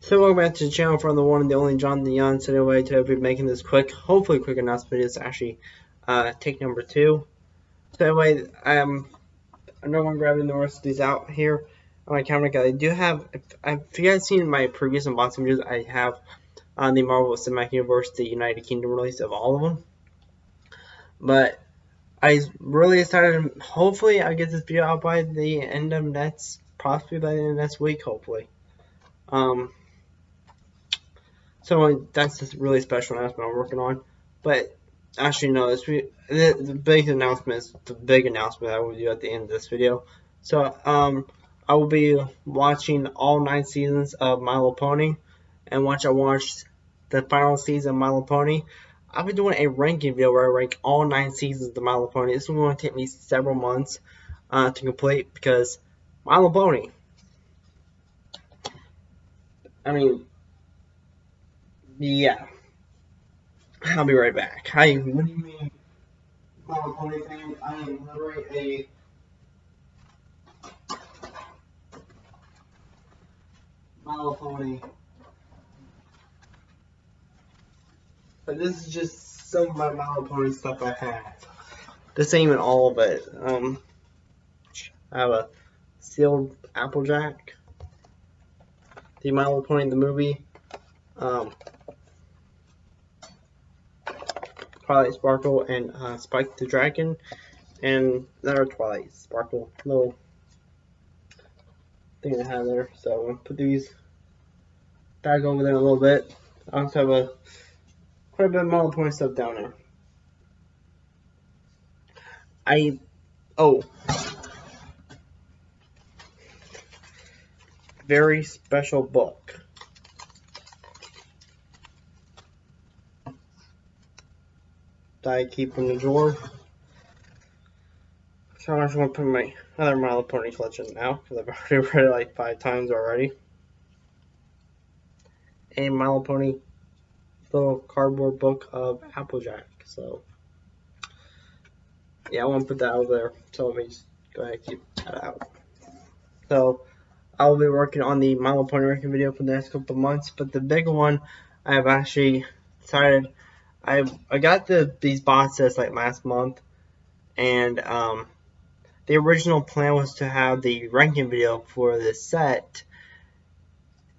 So welcome back to the channel from the one and the only Jonathan Young. So anyway, today I'll be making this quick, hopefully quick announcement. It's actually uh, take number two. So anyway, I'm I'm grabbing the rest of these out here on my camera. Guys, I do have, if, if you guys seen my previous unboxing videos, I have on the Marvel Cinematic Universe, the United Kingdom release of all of them. But I really excited. Hopefully, I'll get this video out by the end of next, possibly by the end of next week. Hopefully. Um, so that's a really special announcement I'm working on. But actually, no, this the, the big announcement is the big announcement I will do at the end of this video. So um, I will be watching all nine seasons of My Little Pony, and once I watch the final season of My Little Pony, I'll be doing a ranking video where I rank all nine seasons of My Little Pony. This is going to take me several months uh, to complete because My Little Pony. I mean, yeah. I'll be right back. I what do you mean? My Little Pony fan? I am literally a Pony But this is just some of my Little stuff I have. This ain't even all of it. Um, I have a sealed Applejack. The My Little Pony in the movie. Um, Twilight Sparkle and uh, Spike the Dragon. And another Twilight Sparkle little thing I have there. So I'm gonna put these back over there a little bit. I also have a quite a bit of Little Pony stuff down there. I, oh, very special book. That I keep in the drawer. So I'm just going to put my other My Little Pony collection now, because I've already read it like five times already. A My Little Pony little cardboard book of Applejack. So, yeah, I want to put that out there. So let me just go ahead and keep that out. So, I'll be working on the My Little Pony ranking video for the next couple months. But the big one, I've actually decided, I I got the these boxes like last month, and um, the original plan was to have the ranking video for the set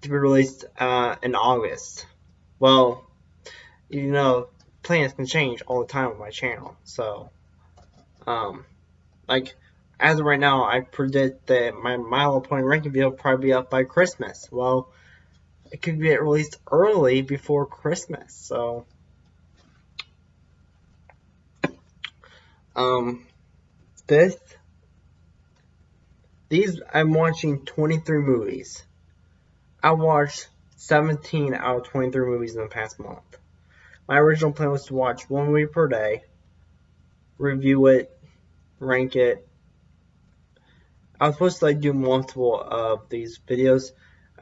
to be released uh, in August. Well, you know, plans can change all the time on my channel. So, um, like, as of right now, I predict that my Little Pony ranking video will probably be up by Christmas. Well, it could get released early before Christmas. So, um, this, these, I'm watching 23 movies. I watched 17 out of 23 movies in the past month. My original plan was to watch one movie per day, review it, rank it. I was supposed to like do multiple of these videos.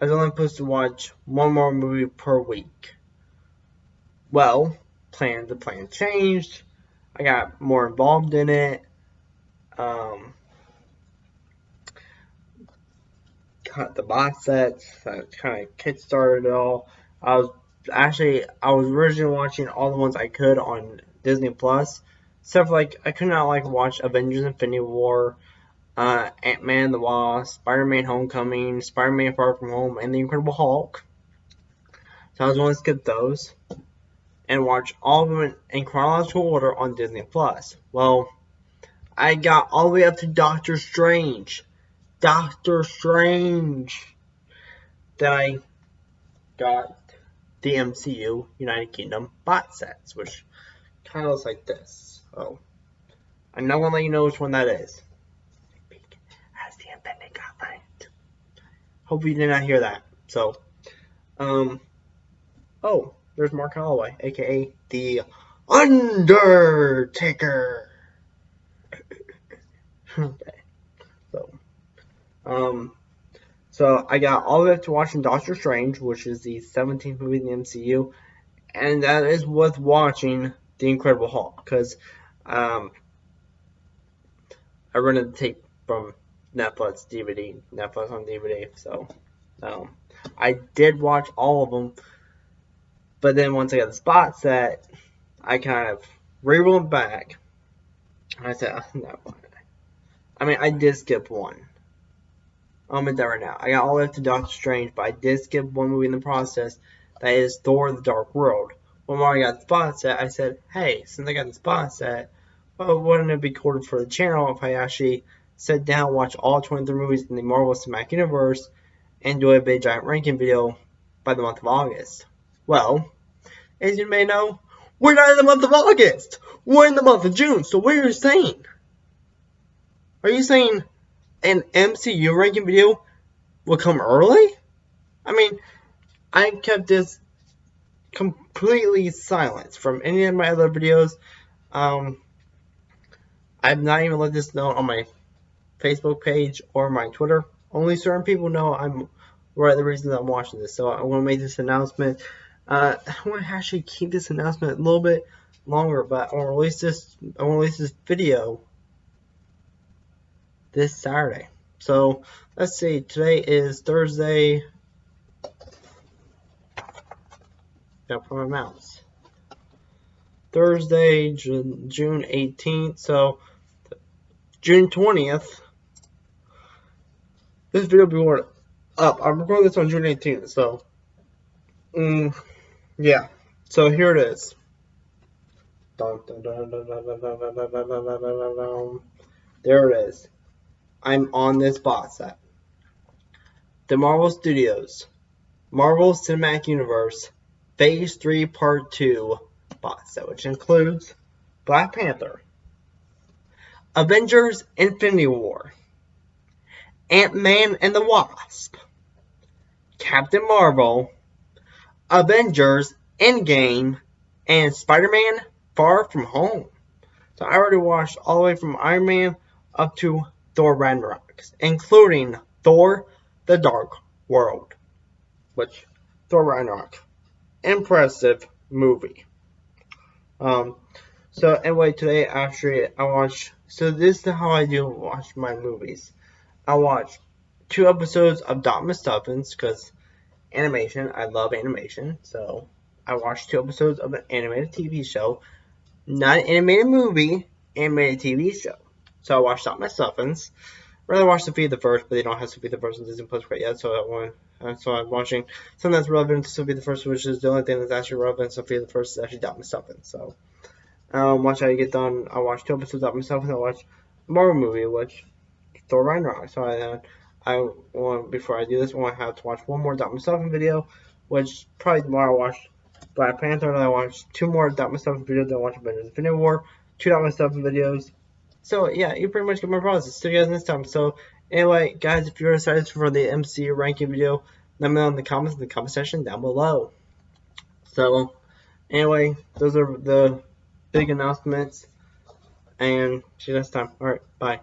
I was only supposed to watch one more movie per week. Well, plan the plan changed. I got more involved in it. Um, cut the box sets. That kind of kickstarted it all. I was actually I was originally watching all the ones I could on Disney Plus. Stuff like I could not like watch Avengers Infinity War, uh, Ant Man the Wasp, Spider Man Homecoming, Spider Man Far From Home, and The Incredible Hulk. So I was going to skip those and watch all of them in chronological order on Disney Plus. Well, I got all the way up to Doctor Strange. Doctor Strange. That I got the MCU United Kingdom bot sets, which kind of looks like this. Oh, I'm not gonna let you know which one that is. As the. Hope you did not hear that. So, um, oh, there's Mark Calaway, aka the Undertaker. okay, so, um, so I got all the way up to watching Doctor Strange, which is the 17th movie in the MCU, and that is worth watching The Incredible Hulk because um, I rented the tape from Netflix DVD, Netflix on DVD. So Um, I did watch all of them, but then once I got the spot set, I kind of rewound back. And I said, oh, no. I mean, I did skip one. I'll admit that right now. I got all the way up to Doctor Strange, but I did skip one movie in the process. That is Thor: The Dark World. When I got the spot set, I said, hey, since I got the spot set, well, wouldn't it be cool for the channel if I actually sit down, watch all 23 movies in the Marvel Cinematic Universe, and do a big giant ranking video by the month of August? Well, as you may know, we're not in the month of August. We're in the month of June. So what are you saying? Are you saying an MCU ranking video will come early? I mean, I kept this completely silent from any of my other videos. Um, I've not even let this know on my Facebook page or my Twitter. Only certain people know I'm right the reason I'm watching this. So I want to make this announcement. Uh, I want to actually keep this announcement a little bit longer, but I want to release this. I want to release this video this Saturday. So let's see. Today is Thursday. Got for my mouse. Thursday, June, June 18th. So June 20th. This video will be up. I'm recording this on June 18th. So, um, yeah. So here it is. There it is. I'm on this box set. The Marvel Studios, Marvel Cinematic Universe, Phase 3 Part 2 box set, which includes Black Panther, Avengers Infinity War, Ant-Man and the Wasp, Captain Marvel, Avengers Endgame, and Spider-Man Far From Home. So I already watched all the way from Iron Man up to Thor Ragnarok, including Thor the Dark World, which Thor Ragnarok, impressive movie. Um, so anyway, today actually I watched. So this is how I do watch my movies. I watch two episodes of Doc McStuffins because animation. I love animation, so I watched two episodes of an animated TV show, not an animated movie, animated TV show. So I watched Doc McStuffins. Rather watch Sofia the First, but they don't have Sofia the First on Disney Plus quite yet, so I want. Uh, so I'm watching something that's relevant to Sofia the First, which is the only thing that's actually relevant Sofia the First is actually Doc McStuffins. So um, once I get done, I'll watch two episodes of McStuffins. I'll watch a Marvel movie, which Thor Ragnarok. So I, uh, I want before I do this, I want to have to watch one more Doc McStuffins video, which probably tomorrow I'll watch Black Panther, and I watch two more Doc McStuffins videos. Then I watch Avengers Infinity War, two Doc McStuffins videos so yeah, you pretty much get my process. See you guys next time. So anyway, guys, if you're excited for the MC ranking video, let me know in the comments in the comment section down below. So anyway, those are the big announcements. And see you next time. Alright, bye.